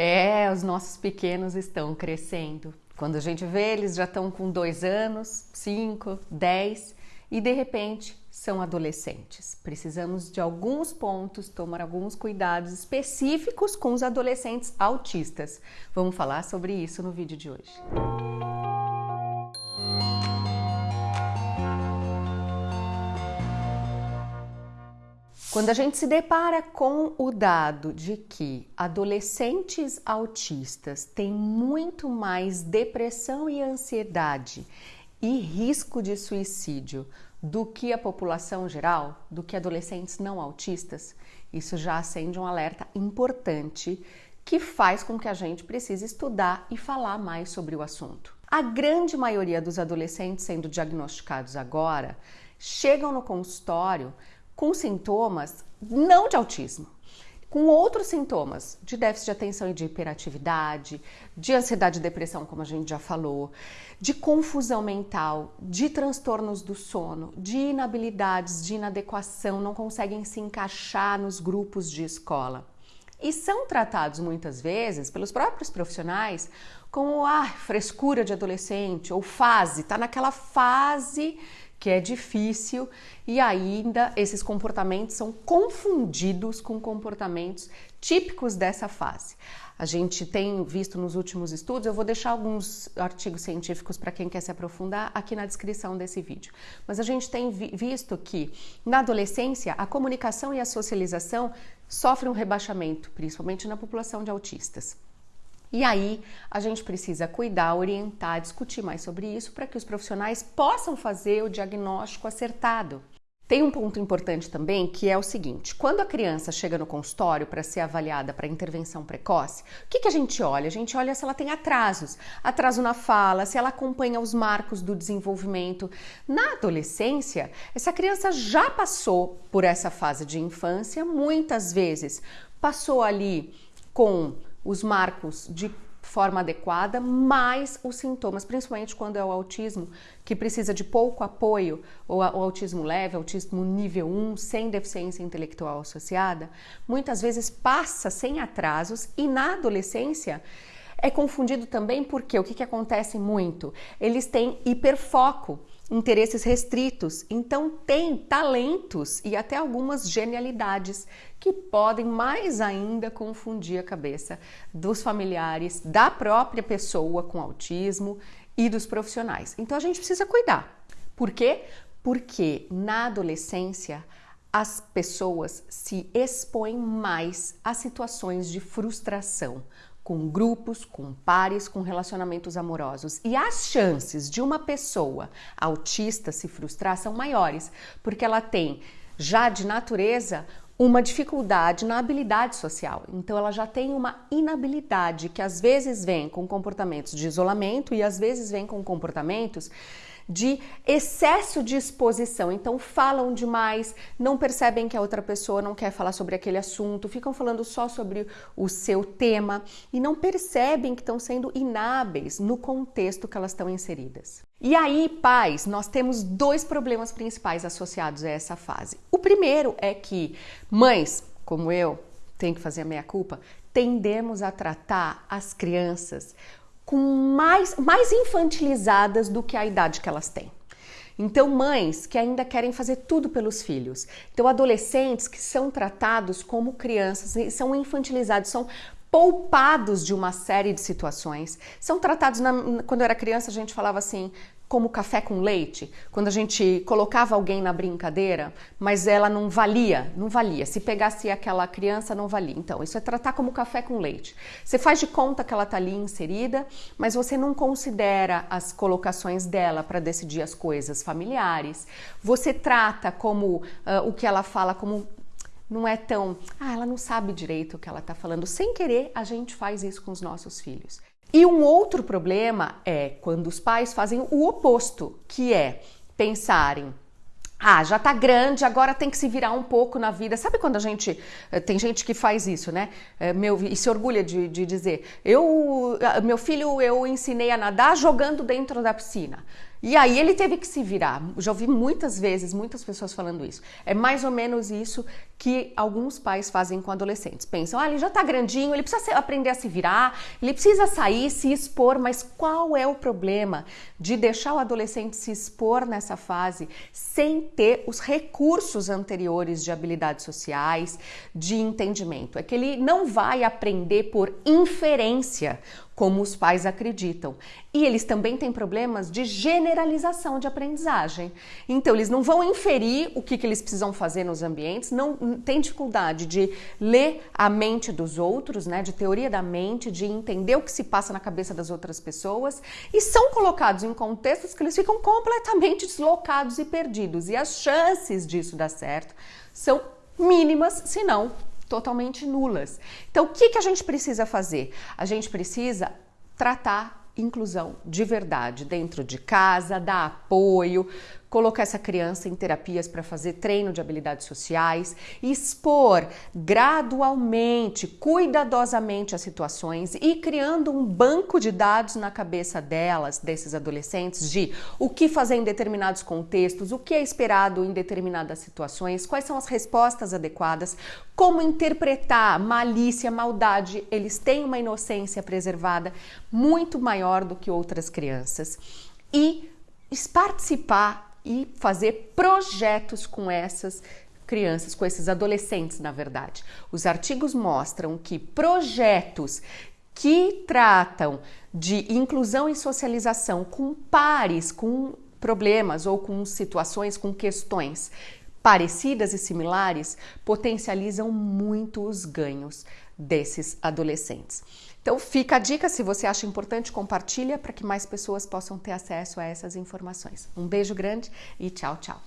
É, os nossos pequenos estão crescendo. Quando a gente vê, eles já estão com dois anos, cinco, dez e de repente são adolescentes. Precisamos de alguns pontos, tomar alguns cuidados específicos com os adolescentes autistas. Vamos falar sobre isso no vídeo de hoje. Quando a gente se depara com o dado de que adolescentes autistas têm muito mais depressão e ansiedade e risco de suicídio do que a população geral, do que adolescentes não autistas, isso já acende um alerta importante que faz com que a gente precise estudar e falar mais sobre o assunto. A grande maioria dos adolescentes sendo diagnosticados agora chegam no consultório com sintomas não de autismo, com outros sintomas de déficit de atenção e de hiperatividade, de ansiedade e depressão, como a gente já falou, de confusão mental, de transtornos do sono, de inabilidades, de inadequação, não conseguem se encaixar nos grupos de escola. E são tratados muitas vezes pelos próprios profissionais como a ah, frescura de adolescente ou fase, tá naquela fase que é difícil e ainda esses comportamentos são confundidos com comportamentos típicos dessa fase. A gente tem visto nos últimos estudos, eu vou deixar alguns artigos científicos para quem quer se aprofundar aqui na descrição desse vídeo. Mas a gente tem visto que na adolescência a comunicação e a socialização sofrem um rebaixamento, principalmente na população de autistas. E aí a gente precisa cuidar, orientar, discutir mais sobre isso para que os profissionais possam fazer o diagnóstico acertado. Tem um ponto importante também que é o seguinte: quando a criança chega no consultório para ser avaliada para intervenção precoce, o que, que, a gente olha? A gente olha se ela tem atrasos, atraso na fala, se ela acompanha os marcos do desenvolvimento. Na adolescência, essa criança já passou por essa fase de infância, muitas vezes passou ali com os marcos de forma adequada, mais os sintomas, principalmente quando é o autismo, que precisa de pouco apoio, ou o autismo leve, autismo nível 1, sem deficiência intelectual associada, muitas vezes passa sem atrasos e na adolescência é confundido também porque o que, que acontece muito? Eles têm hiperfoco interesses restritos, então tem talentos e até algumas genialidades que podem mais ainda confundir a cabeça dos familiares, da própria pessoa com autismo e dos profissionais. Então a gente precisa cuidar. Por quê? Porque na adolescência as pessoas se expõem mais a situações de frustração, com grupos, com pares, com relacionamentos amorosos. E as chances de uma pessoa autista se frustrar são maiores, porque ela tem já de natureza uma dificuldade na habilidade social. Então ela já tem uma inabilidade que às vezes vem com comportamentos de isolamento e às vezes vem com comportamentos de excesso de exposição. Então falam demais, não percebem que a outra pessoa não quer falar sobre aquele assunto, ficam falando só sobre o seu tema e não percebem que estão sendo inábeis no contexto que elas estão inseridas. E aí, pais, nós temos dois problemas principais associados a essa fase. O primeiro é que mães, como eu, tenho que fazer a meia culpa, tendemos a tratar as crianças com mais, mais infantilizadas do que a idade que elas têm. Então, mães que ainda querem fazer tudo pelos filhos. Então, adolescentes que são tratados como crianças, são infantilizados, são poupados de uma série de situações. São tratados, na, quando eu era criança, a gente falava assim, como café com leite, quando a gente colocava alguém na brincadeira, mas ela não valia, não valia. Se pegasse aquela criança, não valia. Então, isso é tratar como café com leite. Você faz de conta que ela está ali inserida, mas você não considera as colocações dela para decidir as coisas familiares. Você trata como uh, o que ela fala como não é tão, ah, ela não sabe direito o que ela está falando. Sem querer, a gente faz isso com os nossos filhos. E um outro problema é quando os pais fazem o oposto, que é pensarem ah, já tá grande, agora tem que se virar um pouco na vida. Sabe quando a gente. Eh, tem gente que faz isso, né? Eh, meu, e se orgulha de, de dizer: eu, meu filho, eu ensinei a nadar jogando dentro da piscina. E aí ele teve que se virar. Já ouvi muitas vezes, muitas pessoas falando isso. É mais ou menos isso que alguns pais fazem com adolescentes. Pensam, ah, ele já tá grandinho, ele precisa aprender a se virar, ele precisa sair, se expor, mas qual é o problema de deixar o adolescente se expor nessa fase sem ter os recursos anteriores de habilidades sociais, de entendimento? É que ele não vai aprender por inferência como os pais acreditam. E eles também têm problemas de generalização de aprendizagem. Então, eles não vão inferir o que, que eles precisam fazer nos ambientes, não tem dificuldade de ler a mente dos outros, né, de teoria da mente, de entender o que se passa na cabeça das outras pessoas, e são colocados em contextos que eles ficam completamente deslocados e perdidos. E as chances disso dar certo são mínimas, se não totalmente nulas. Então, o que, que a gente precisa fazer? A gente precisa tratar inclusão de verdade dentro de casa, dar apoio, colocar essa criança em terapias para fazer treino de habilidades sociais, expor gradualmente, cuidadosamente as situações e criando um banco de dados na cabeça delas, desses adolescentes, de o que fazer em determinados contextos, o que é esperado em determinadas situações, quais são as respostas adequadas, como interpretar malícia, maldade. Eles têm uma inocência preservada muito maior do que outras crianças. E participar e fazer projetos com essas crianças, com esses adolescentes, na verdade. Os artigos mostram que projetos que tratam de inclusão e socialização com pares, com problemas ou com situações, com questões parecidas e similares, potencializam muito os ganhos desses adolescentes. Então fica a dica, se você acha importante, compartilha para que mais pessoas possam ter acesso a essas informações. Um beijo grande e tchau, tchau.